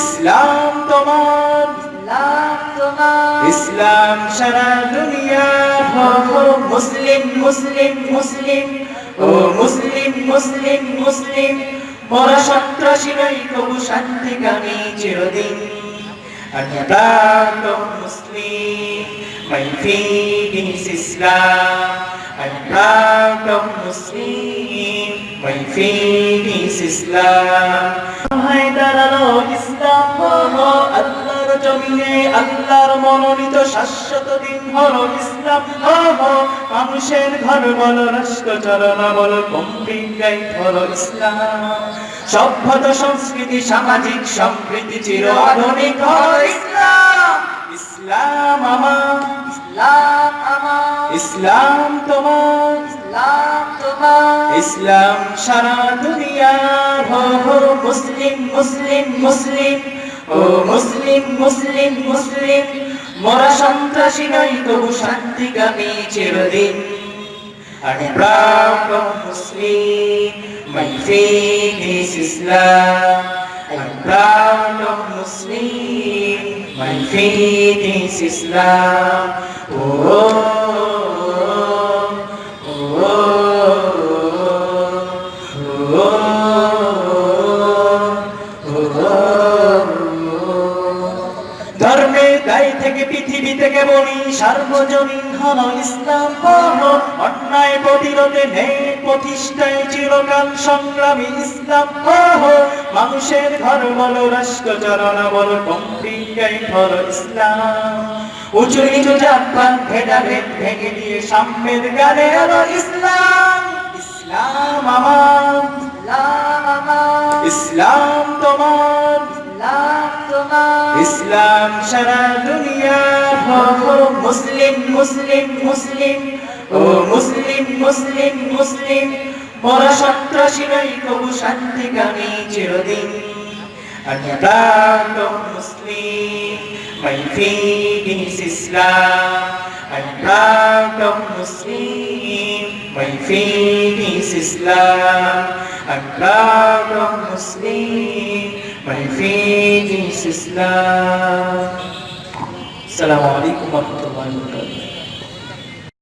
ইসলাম তোমার। ইসলাম সারা দুনিয়া। মুসলিম মুসলিম মুসলিম। ও মুসলিম মুসলিম মুসলিম। মোরা সন্ত্রাসী নই কবু শান্তিকামী চিরদিন। প্রাণ মুসলিম my faith is Islam I'm proud of Muslim জমিনে আল্লাহর মনোনীত শাশ্বত দিন হলো ইসলাম। মানুষের ঘর বলো রাষ্ট্র চালনা বলো কম্পিকাই ইসলাম। সভ্যতা, সংস্কৃতি, সামাজিক সম্প্রীতি চির আধুনিক ইসলাম। ইসলাম ইসলাম আমার, ইসলাম তোমার ইসলাম তোমার, ইসলাম সারা দুনিয়ার। হো, মুসলিম মুসলিম মুসলিম ও মুসলিম মুসলিম মুসলিম মোরা সন্ত্রাসী নই তবু শান্তিকামী চিরদিন Muslim my faith is Islam I'm proud of Muslim my faith is Islam oh, oh, ধর্মের গায়ে থেকে পৃথিবী থেকে বলি সার্বজনীন হল ইসলাম হলো অন্যায় প্রতিরোধে নেই, প্রতিষ্ঠায় চিরকাল সংগ্রামী ইসলাম হলো মানুষের ঘর বলো রাষ্ট্র চালনা বলো কম্পিকাই হল ইসলাম। উঁচু নিচু জাতপাত, ভেদাভেদ ভেঙে দিয়ে সাম্যের গানে হলো ইসলাম। ইসলাম আমার, ইসলাম তোমার। ইসলাম সারা দুনিয়া মুসলিম মুসলিম মুসলিম, ও মুসলিম মুসলিম মুসলিম মোরা সন্ত্রাসী নই, কবু শান্তিকামী চিরদিন। আমি প্রাণ মুসলিম my faith is Islam I'm proud of Muslim my My faith is Islam. Assalamualaikum warahmatullahi wabarakatuh.